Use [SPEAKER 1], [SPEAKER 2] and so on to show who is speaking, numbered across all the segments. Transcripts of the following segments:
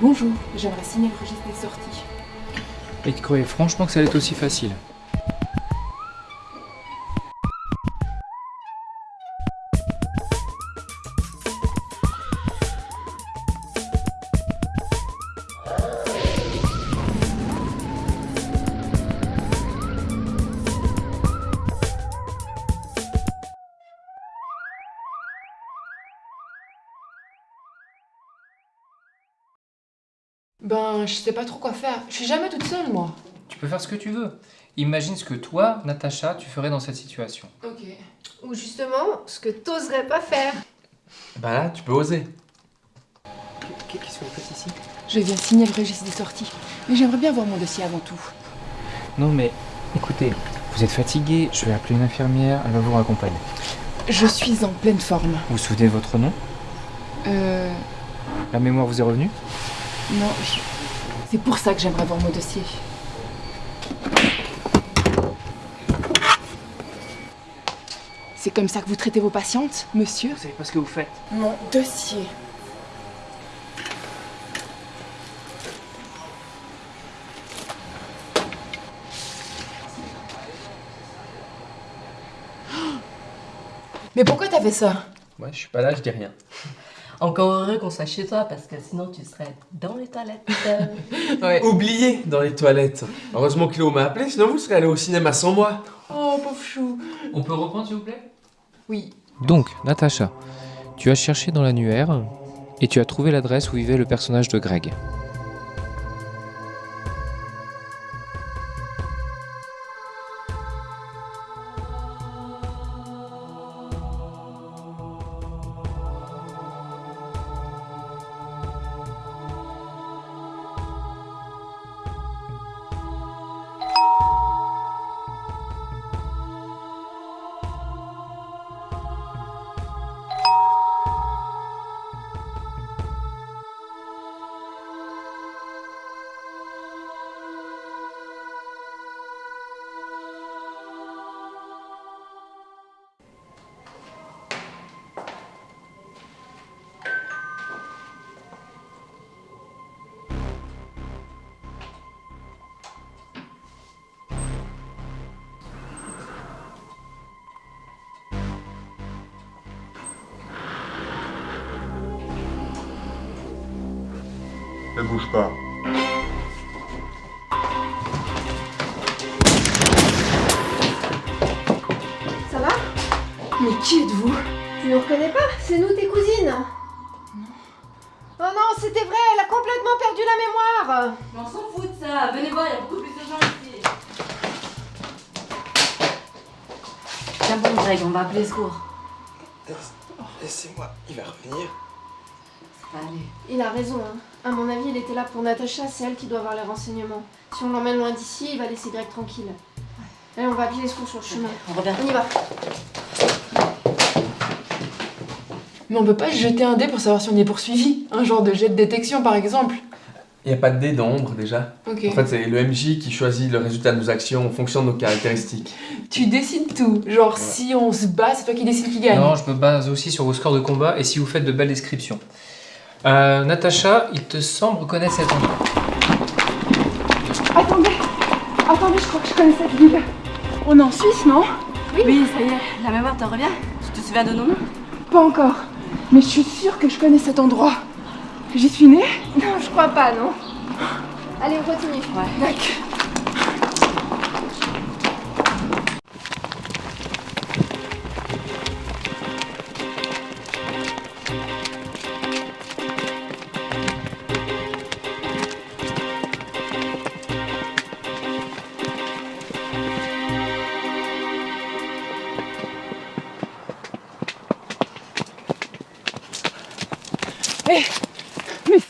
[SPEAKER 1] Bonjour, j'aimerais signer le registre des sorties.
[SPEAKER 2] Et tu croyais franchement que ça allait être aussi facile?
[SPEAKER 1] Ben, je sais pas trop quoi faire. Je suis jamais toute seule, moi.
[SPEAKER 2] Tu peux faire ce que tu veux. Imagine ce que toi, Natacha, tu ferais dans cette situation.
[SPEAKER 1] Ok.
[SPEAKER 3] Ou justement, ce que t'oserais pas faire.
[SPEAKER 4] Bah là, tu peux oser.
[SPEAKER 2] Qu'est-ce que vous faites ici?
[SPEAKER 1] Je viens signer le registre des sorties. Mais j'aimerais bien voir mon dossier avant tout.
[SPEAKER 2] Non mais, écoutez, vous êtes fatigué, je vais appeler une infirmière, elle va vous raccompagner.
[SPEAKER 1] Je suis en pleine forme.
[SPEAKER 2] Vous vous souvenez de votre nom?
[SPEAKER 1] Euh...
[SPEAKER 2] La mémoire vous est revenue?
[SPEAKER 1] Non, je- c'est pour ça que j'aimerais voir mon dossier. C'est comme ça que vous traitez vos patientes, monsieur
[SPEAKER 2] Vous savez pas ce que vous faites
[SPEAKER 1] Mon dossier. Mais pourquoi t'as fait ça?
[SPEAKER 4] Ouais, je suis pas là, je dis rien.
[SPEAKER 5] Encore heureux qu'on soit chez toi parce que sinon tu serais dans les toilettes.
[SPEAKER 1] Ouais.
[SPEAKER 4] Oublié dans les toilettes. Heureusement que Léo m'a appelé, sinon vous serez allé au cinéma sans moi.
[SPEAKER 1] Oh, pauvre chou.
[SPEAKER 2] On peut reprendre s'il vous plaît?
[SPEAKER 1] Oui.
[SPEAKER 2] Donc, Natacha, tu as cherché dans l'annuaire et tu as trouvé l'adresse où vivait le personnage de Greg.
[SPEAKER 6] Ne bouge pas.
[SPEAKER 3] Ça va?
[SPEAKER 1] Mais qui êtes-vous?
[SPEAKER 3] Tu nous reconnais pas? C'est nous tes cousines Oh non, c'était vrai, elle a complètement perdu la mémoire
[SPEAKER 5] Mais on s'en fout de ça. Venez voir, il y a beaucoup plus de gens ici. Tiens bon Greg, on va appeler le secours.
[SPEAKER 4] Laissez-moi, il va revenir.
[SPEAKER 5] Ça va aller.
[SPEAKER 3] Il a raison, hein. À mon avis, il était là pour Natacha, c'est elle qui doit avoir les renseignements. Si on l'emmène loin d'ici, il va laisser Greg tranquille. Allez, on va appeler les secours sur le chemin.
[SPEAKER 5] On revient.
[SPEAKER 3] On y va.
[SPEAKER 1] Mais on peut pas jeter un dé pour savoir si on est poursuivi. Un genre de jet de détection, par exemple.
[SPEAKER 4] Il n'y a pas de dé d'ombre déjà.
[SPEAKER 1] Ok.
[SPEAKER 4] En fait, c'est le MJ qui choisit le résultat de nos actions en fonction de nos caractéristiques.
[SPEAKER 1] Tu décides tout. Genre, si on se bat, c'est toi qui décides qui gagne.
[SPEAKER 2] Non, je me base aussi sur vos scores de combat et si vous faites de belles descriptions. Euh, Natacha, il te semble reconnaître cet endroit.
[SPEAKER 1] Attendez Attendez, je crois que je connais cette ville. On est en Suisse, non?
[SPEAKER 5] Oui, ça y est, la mémoire te revient Tu te souviens de nos noms?
[SPEAKER 1] Pas encore. Mais je suis sûre que je connais cet endroit. J'y suis née?
[SPEAKER 3] Non, je crois pas, non. Allez, on continue.
[SPEAKER 1] D'accord.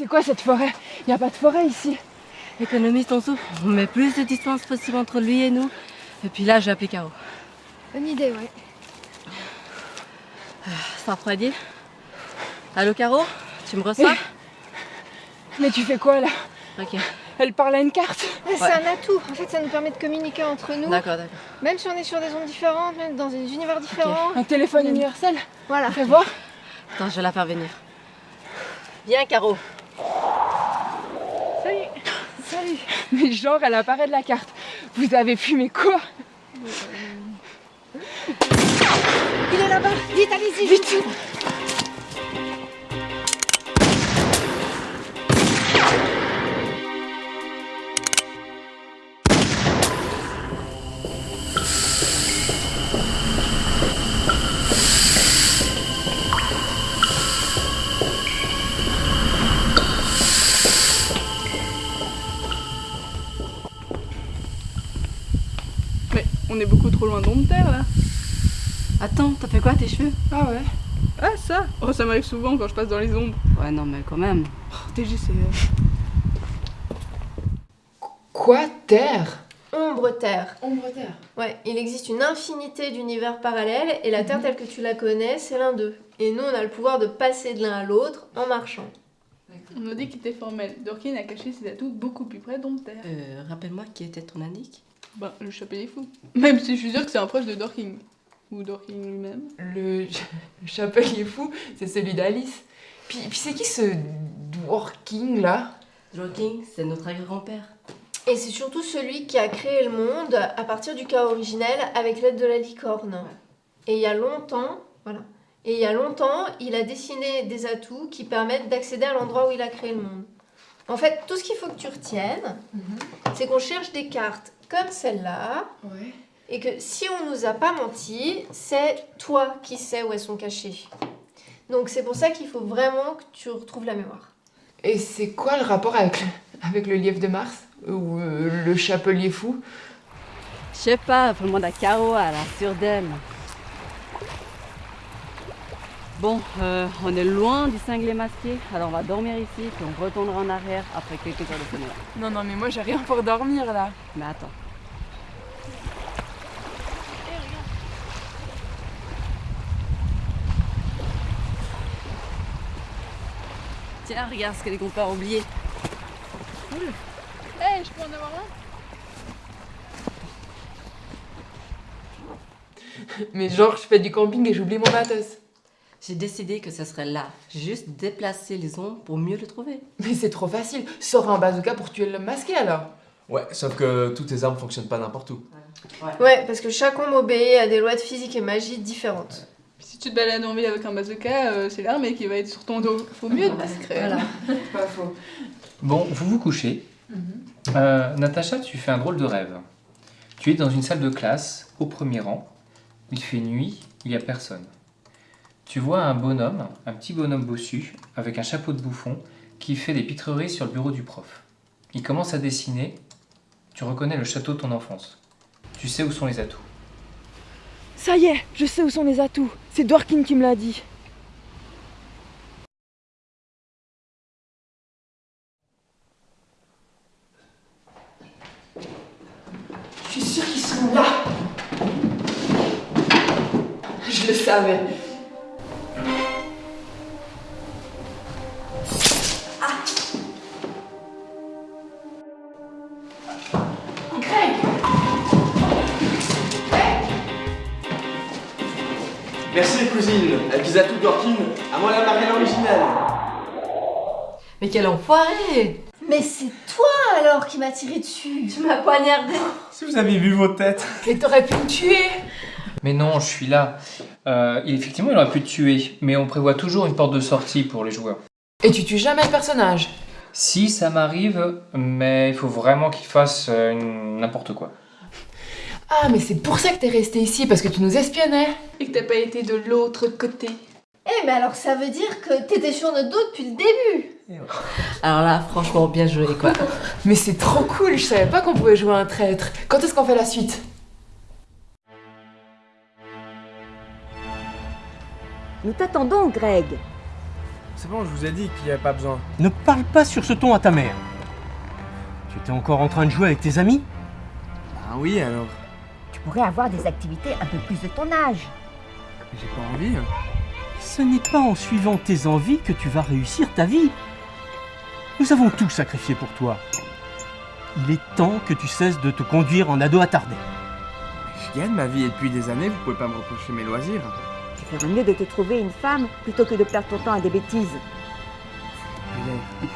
[SPEAKER 1] C'est quoi cette forêt? Y a pas de forêt ici.
[SPEAKER 5] Économise ton souffle. On met plus de distance possible entre lui et nous. Et puis là, j'ai appelé Caro.
[SPEAKER 3] Bonne idée, ouais.
[SPEAKER 5] Ça refroidit Allô, Caro Tu me reçois?
[SPEAKER 1] Mais tu fais quoi là?
[SPEAKER 5] Ok,
[SPEAKER 1] Elle parle à une carte.
[SPEAKER 3] C'est un atout. En fait, ça nous permet de communiquer entre nous.
[SPEAKER 5] d'accord, d'accord.
[SPEAKER 3] Même si on est sur des ondes différentes, même dans des univers différents.
[SPEAKER 1] Un téléphone universel.
[SPEAKER 3] Voilà.
[SPEAKER 1] Fais voir.
[SPEAKER 5] Attends, je vais la faire venir. Viens, Caro.
[SPEAKER 1] Mais genre, elle apparaît de la carte. Vous avez fumé quoi?
[SPEAKER 3] Il est là-bas. Vite, allez-y.
[SPEAKER 1] Vite.
[SPEAKER 6] On est beaucoup trop loin d'Ondterre là.
[SPEAKER 5] Attends, t'as fait quoi tes cheveux?
[SPEAKER 1] Ah ouais.
[SPEAKER 6] Ah ça Oh ça m'arrive souvent quand je passe dans les ombres.
[SPEAKER 5] Ouais, non, mais quand même.
[SPEAKER 6] Oh, TG c'est... euh,
[SPEAKER 1] Quoi Terre?
[SPEAKER 3] Ombre Terre.
[SPEAKER 1] Ombre Terre.
[SPEAKER 3] Ouais, il existe une infinité d'univers parallèles et la Terre telle que tu la connais, c'est l'un d'eux. Et nous, on a le pouvoir de passer de l'un à l'autre en marchant.
[SPEAKER 6] On nous dit qu'il était formel. Dorkin a caché ses atouts beaucoup plus près d'Ondterre.
[SPEAKER 5] Euh, rappelle-moi qui était ton indique?
[SPEAKER 6] Ben, le chapelier fou. Même si je suis sûre que c'est un proche de Dorking. Ou Dorking lui-même.
[SPEAKER 1] Le, le chapelier fou, c'est celui d'Alice. Puis, puis c'est qui ce Dworking là?
[SPEAKER 5] Joking, c'est notre grand-père.
[SPEAKER 3] Et c'est surtout celui qui a créé le monde à partir du cas originel avec l'aide de la licorne. Et il y a longtemps, voilà. Et il y a longtemps, il a dessiné des atouts qui permettent d'accéder à l'endroit où il a créé le monde. En fait, tout ce qu'il faut que tu retiennes, c'est qu'on cherche des cartes comme celle-là,
[SPEAKER 1] Ouais.
[SPEAKER 3] et que si on nous a pas menti, c'est toi qui sais où elles sont cachées. Donc c'est pour ça qu'il faut vraiment que tu retrouves la mémoire.
[SPEAKER 1] Et c'est quoi le rapport avec le, avec le lièvre de Mars? Ou euh, le chapelier fou?
[SPEAKER 5] Je sais pas, faut demander à Caro, à la sûre d'elle. Bon, euh, on est loin du cinglé masqué, alors on va dormir ici, puis on retournera en arrière après quelques heures de sommeil.
[SPEAKER 1] Non, non, mais moi j'ai rien pour dormir là.
[SPEAKER 5] Mais attends. Tiens, regarde ce que les compères ont oublié.
[SPEAKER 6] Eh, je peux en avoir un
[SPEAKER 1] Mais genre, je fais du camping et j'oublie mon matos.
[SPEAKER 5] J'ai décidé que ce serait là, juste déplacer les ombres pour mieux le trouver.
[SPEAKER 1] Mais c'est trop facile. Sors un bazooka pour tuer l'homme masqué alors.
[SPEAKER 4] Ouais, sauf que toutes tes armes fonctionnent pas n'importe où.
[SPEAKER 3] Ouais, parce que chaque ombre obéit à des lois de physique et magie différentes.
[SPEAKER 6] Si tu te balades en ville avec un bazooka, euh, c'est l'armée qui va être sur ton dos. Faut mieux être discret.
[SPEAKER 5] Voilà.
[SPEAKER 1] Pas faux.
[SPEAKER 2] Bon, vous vous couchez. Euh, Natacha, tu fais un drôle de rêve. Tu es dans une salle de classe, au premier rang. Il fait nuit, il n'y a personne. Tu vois un bonhomme, un petit bonhomme bossu, avec un chapeau de bouffon, qui fait des pitreries sur le bureau du prof. Il commence à dessiner. Tu reconnais le château de ton enfance. Tu sais où sont les atouts.
[SPEAKER 1] Ça y est, je sais où sont les atouts. C'est Dworkin qui me l'a dit. Je suis sûre qu'ils sont là. Je le savais.
[SPEAKER 4] Les atouts Dorkin, à moi la marraine originale.
[SPEAKER 5] Mais quel enfoiré
[SPEAKER 3] Mais c'est toi alors qui m'as tiré dessus
[SPEAKER 5] Tu m'as poignardé
[SPEAKER 4] Si vous avez vu vos têtes.
[SPEAKER 1] Mais t'aurais pu me tuer
[SPEAKER 2] Mais non, je suis là. Euh, effectivement, il aurait pu te tuer, mais on prévoit toujours une porte de sortie pour les joueurs.
[SPEAKER 1] Et tu tues jamais le personnage?
[SPEAKER 2] Si, ça m'arrive, mais il faut vraiment qu'il fasse euh, n'importe quoi.
[SPEAKER 1] Ah, mais c'est pour ça que t'es resté ici, parce que tu nous espionnais
[SPEAKER 6] Et que t'as pas été de l'autre côté.
[SPEAKER 3] Eh, mais alors ça veut dire que t'étais sur notre dos depuis le début
[SPEAKER 5] Alors là, franchement, bien joué quoi.
[SPEAKER 1] Mais c'est trop cool, je savais pas qu'on pouvait jouer un traître. Quand est-ce qu'on fait la suite?
[SPEAKER 7] Nous t'attendons, Greg.
[SPEAKER 8] C'est bon, je vous ai dit qu'il n'y avait pas besoin.
[SPEAKER 9] Ne parle pas sur ce ton à ta mère. Tu étais encore en train de jouer avec tes amis?
[SPEAKER 8] Ah oui, alors
[SPEAKER 7] Tu pourrais avoir des activités un peu plus de ton âge.
[SPEAKER 8] J'ai pas envie. hein.
[SPEAKER 9] Ce n'est pas en suivant tes envies que tu vas réussir ta vie. Nous avons tout sacrifié pour toi. Il est temps que tu cesses de te conduire en ado attardé.
[SPEAKER 8] Je gagne ma vie et depuis des années, vous pouvez pas me reprocher mes loisirs.
[SPEAKER 7] Tu feras mieux de te trouver une femme plutôt que de perdre ton temps à des bêtises.
[SPEAKER 8] Mais-